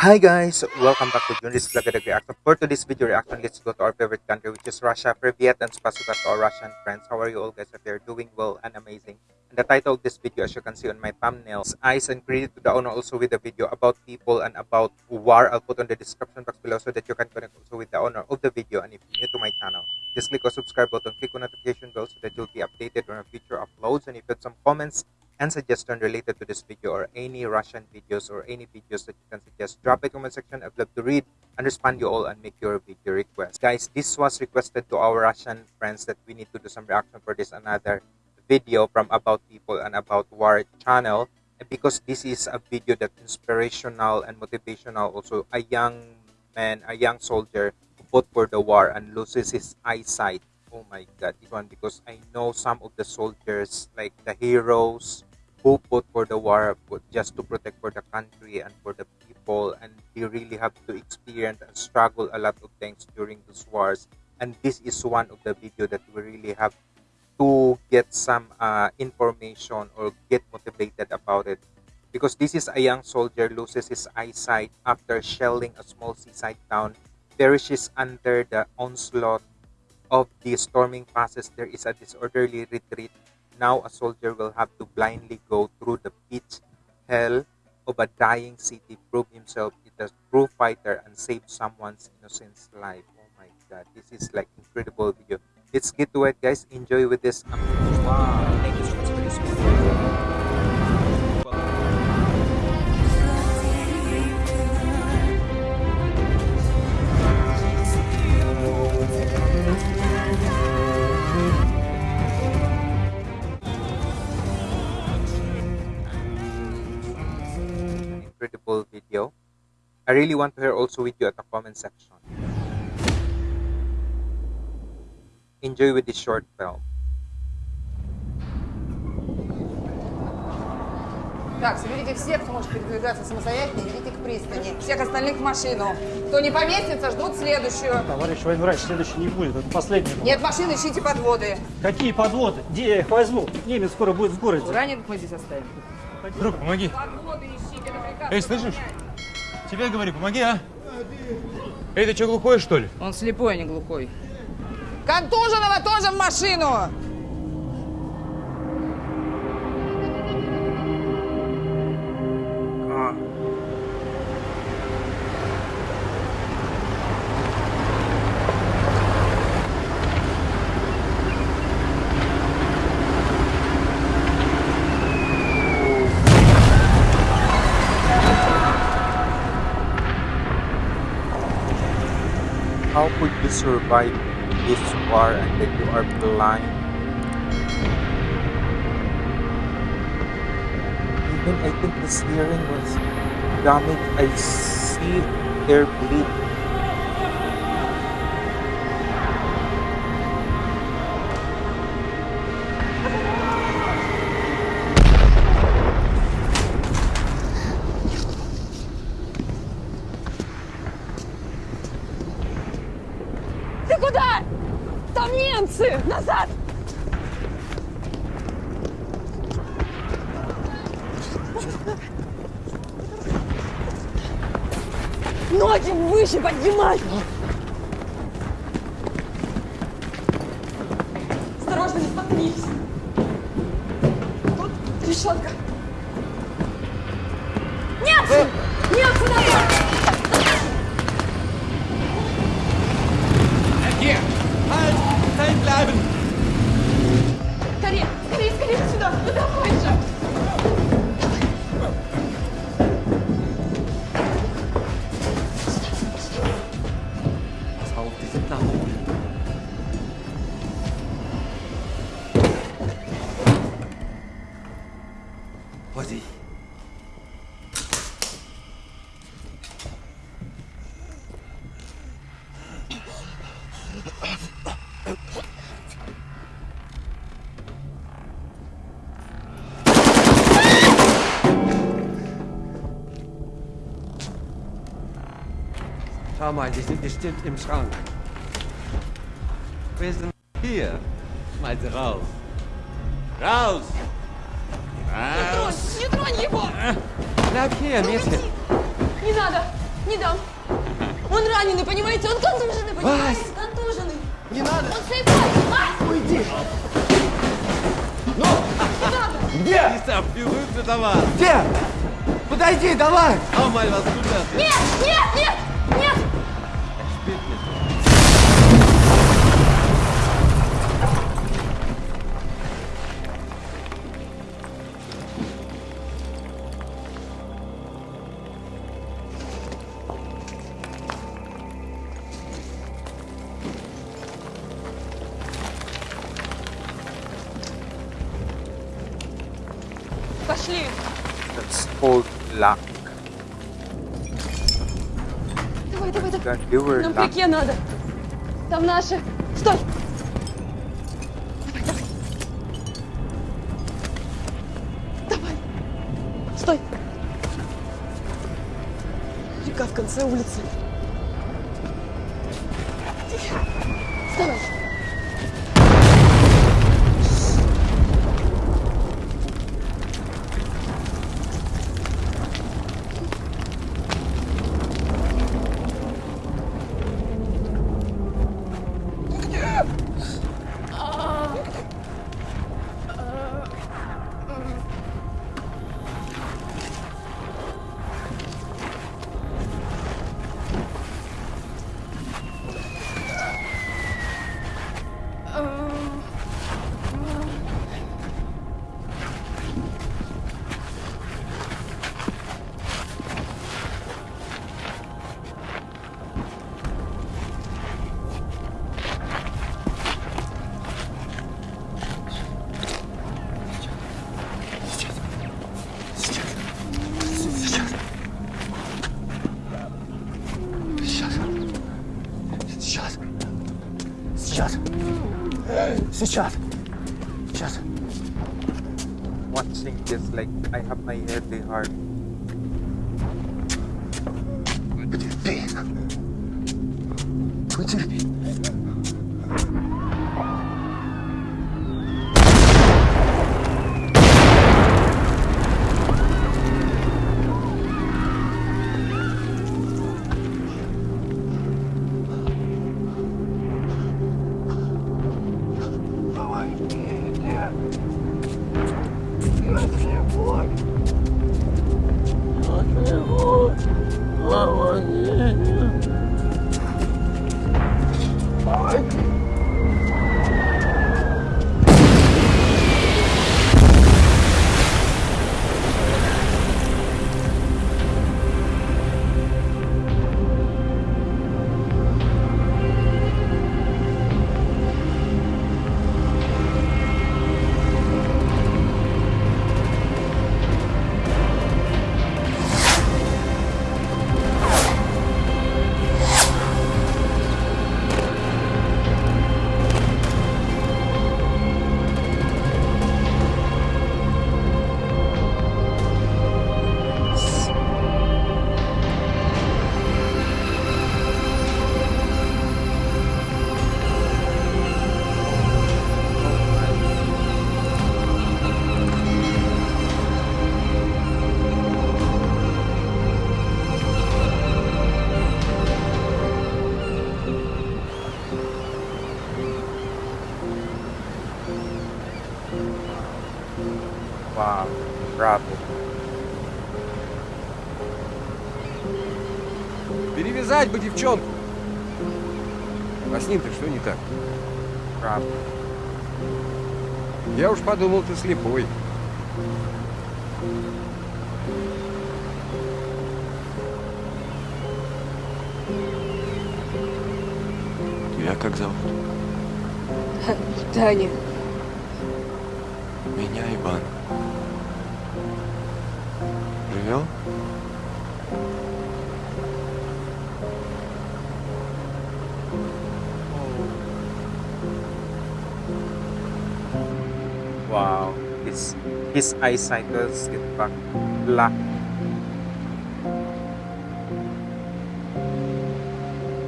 Hi guys, welcome back to Junris Vlog Reaction. For today's video reaction, let's go to our favorite country which is Russia. Privyet and spasiba to our Russian friends. How are you all guys? If you're doing well and amazing. And the title of this video as you can see on my thumbnails, eyes and credit to the owner also with the video about people and about war. I'll put on the description box below so that you can connect also with the owner of the video. And if you're new to my channel, just click on subscribe button, click on notification bell so that you'll be updated on our future uploads. And if you have some comments and suggestion related to this video or any Russian videos or any videos that you can suggest, drop the comment section. I'd love to read and respond you all and make your video request. Guys, this was requested to our Russian friends that we need to do some reaction for this another video from About People and About War channel. And because this is a video that inspirational and motivational, also a young man, a young soldier who fought for the war and loses his eyesight. Oh my god, one because I know some of the soldiers, like the heroes, who fought for the war just to protect for the country and for the people and they really have to experience and struggle a lot of things during those wars. And this is one of the video that we really have to get some uh, information or get motivated about it. Because this is a young soldier loses his eyesight after shelling a small seaside town perishes under the onslaught of the storming passes there is a disorderly retreat now a soldier will have to blindly go through the pitch hell of a dying city, prove himself a true fighter, and save someone's innocent life. Oh my god, this is like incredible video. Let's get to it, guys. Enjoy with this. Wow. I really want to hear also with you at the comment section. Enjoy with this short film. Так, соберите всех, кто может передвигаться самостоятельно, идите к пристани. Всех остальных в машину. Кто не поместится, ждут следующую. Товарищ военврач, следующий не будет, это последний. Нет машин, ищите подводы. Какие подводы? Где я их возьму? Немец скоро будет в городе. Раненых мы здесь оставим. Друг, помоги. Подводы ищите, это приказ. Эй, слышишь? Тебе говорю, помоги, а? Эй, ты что, глухой, что ли? Он слепой, а не глухой. Контуженного тоже в машину! How could you survive this war and then you are blind? Even I think this hearing was damaged. I see their bleed. Назад! Ноги выше поднимай! Осторожно, не споткнись! Тут решетка! Немцы! Немцы назад! Vorsicht! Schau mal, die sind bestimmt im Schrank. Wir sind hier. Sie raus. Raus! Raus! Не тронь его! Bleib hier, Mädchen. Не надо! не дам. Он раненый, понимаете? Он контуженный, понимаете? Контуженный. Не надо! Он слепой. Вась! Уйди! Не надо. Где? Лиса, пилует давай! Где? Подойди, давай! А, маль вас куда ты? Нет, нет, нет, Пошли. That's called luck. Давай, давай, давай. God, Нам реке надо. Там наши. Стой. Давай, давай. Давай. Стой. Река в конце улицы. Сейчас. Сейчас. Сейчас. Watching this, like, I have my heavy heart. Потерпи. Потерпи. Wow, bravo. Перевязать бы девчонку. А с ним-то что не так? Bravo. Я уж подумал, ты слепой. Тебя как зовут? Таня. Меня Иван. Wow, his, his eyesight cycles get back black.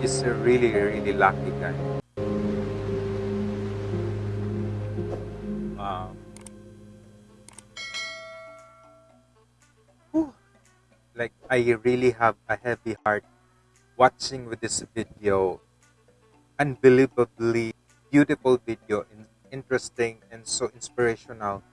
He's a really, really lucky guy. Like I really have a heavy heart watching with this video. Unbelievably beautiful video, in, interesting and so inspirational.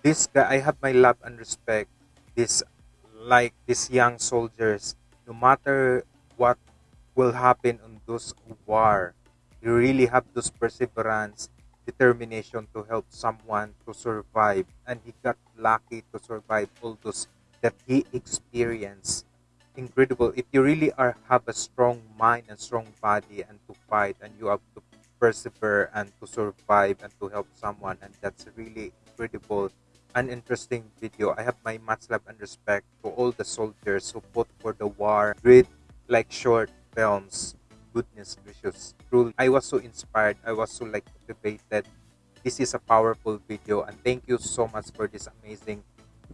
This guy, I have my love and respect. This, like these young soldiers, no matter what will happen on those war, you really have those perseverance, determination to help someone to survive, and he got lucky to survive all those that he experienced incredible. If you really are have a strong mind and strong body and to fight and you have to persevere and to survive and to help someone and that's really incredible and interesting video. I have my much love and respect to all the soldiers who fought for the war great like short films. Goodness gracious. Truly i was so inspired. I was so like motivated. This is a powerful video and thank you so much for this amazing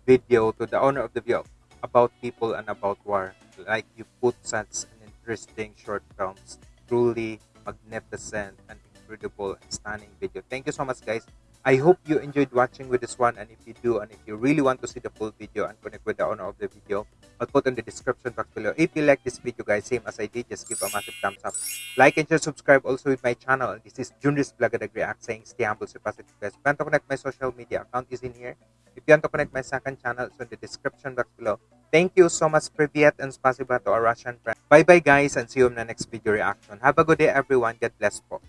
video to the owner of the video about people and about war. Like you put such an interesting short films, truly magnificent and incredible and stunning video. Thank you so much, guys. I hope you enjoyed watching with this one, and if you do, and if you really want to see the full video and connect with the owner of the video, I'll put in the description box below. If you like this video, guys, same as I did, just give a massive thumbs up. Like and share, subscribe also with my channel. This is Junris Blagadag React saying stay humble, stay positive, guys. If you want to connect my social media account is in here. If you want to connect my second channel, it's in the description box below. Thank you so much, Privyet, and spasiba to our Russian friends. Bye-bye, guys, and see you in the next video reaction. Have a good day, everyone. God bless po.